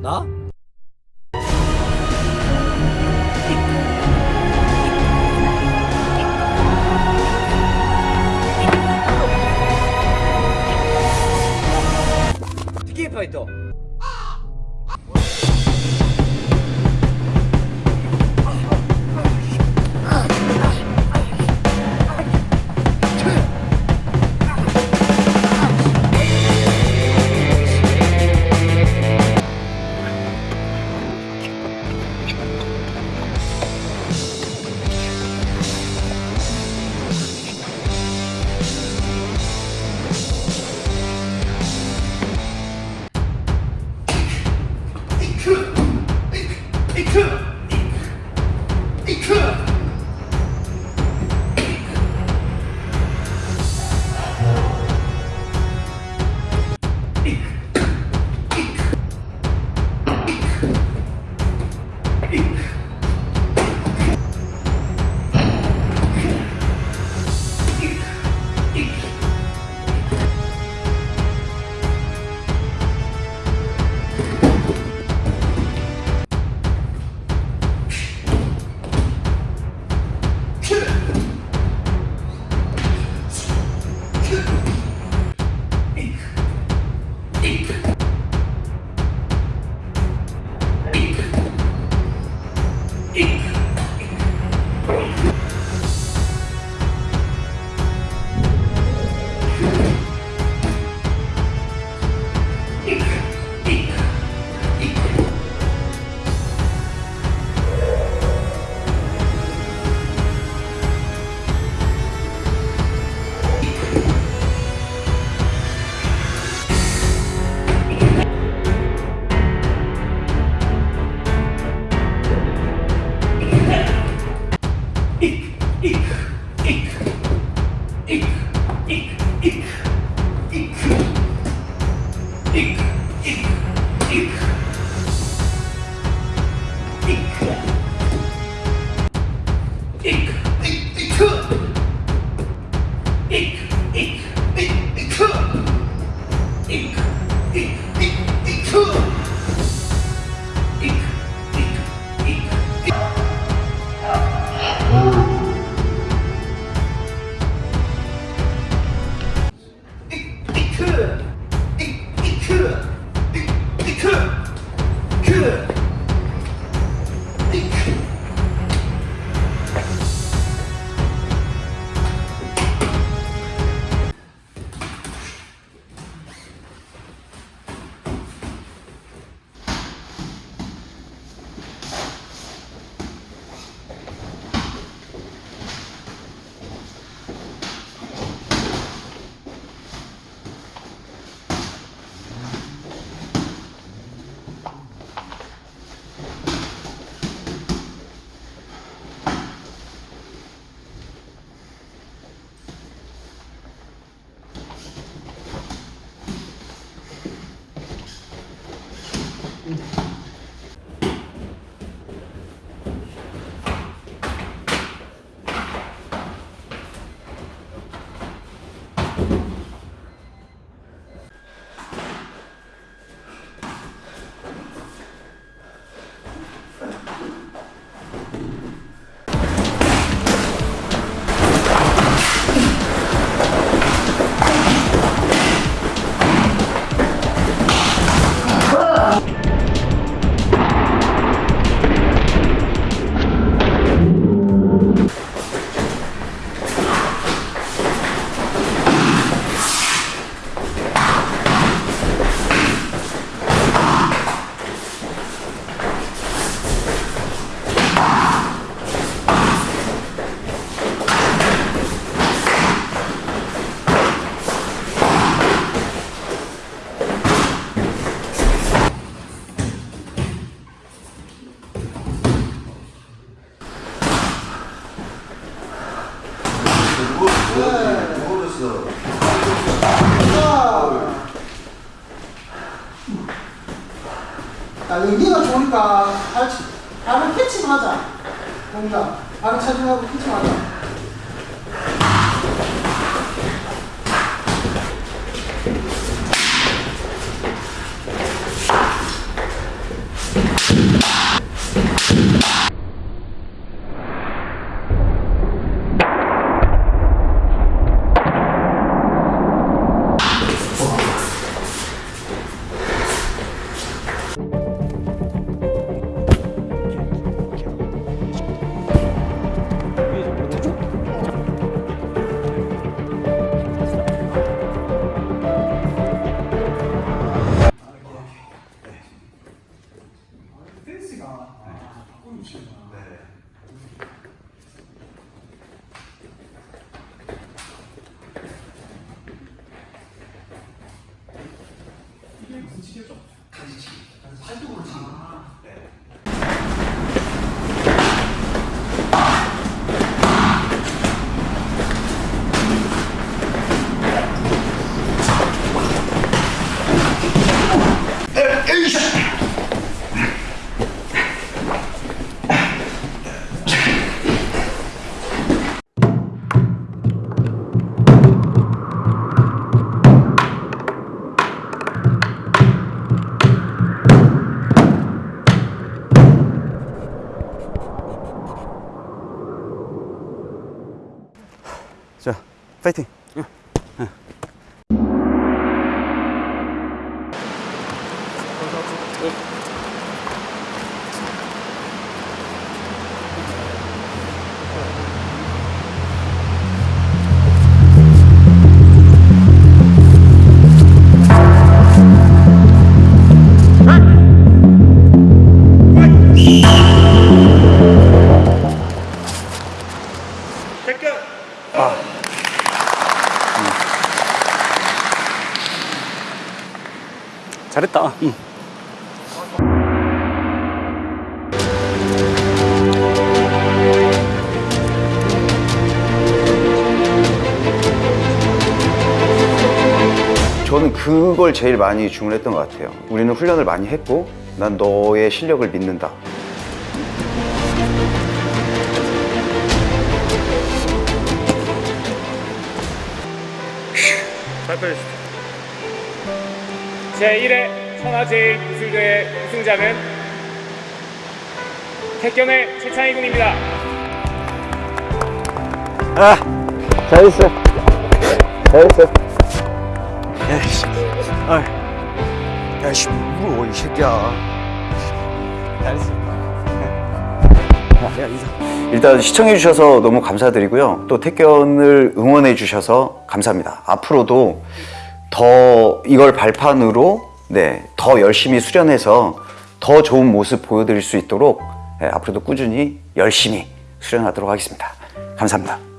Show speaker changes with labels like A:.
A: 나? TK 파이터 Inc.
B: 야, 여기가 좋으니까 발, 발을 캐치만 하자. 뭔가 발을 착용하고 캐치만 하자.
C: 파이팅. 잘했다. 응.
D: 저는 그걸 제일 많이 주문했던 것 같아요. 우리는 훈련을 많이 했고, 난 너의 실력을 믿는다.
E: 제1회 천하제일 무술대회 우승자는 태견의 최창희 군입니다.
C: 아, 잘했어. 잘했어. 야이씨, 아, 야이씨, 물어 이 새끼야. 잘했어. 야, 야.
D: 일단 시청해주셔서 너무 감사드리고요. 또 태견을 응원해주셔서 감사합니다. 앞으로도 더 이걸 발판으로 네, 더 열심히 수련해서 더 좋은 모습 보여드릴 수 있도록 네, 앞으로도 꾸준히 열심히 수련하도록 하겠습니다. 감사합니다.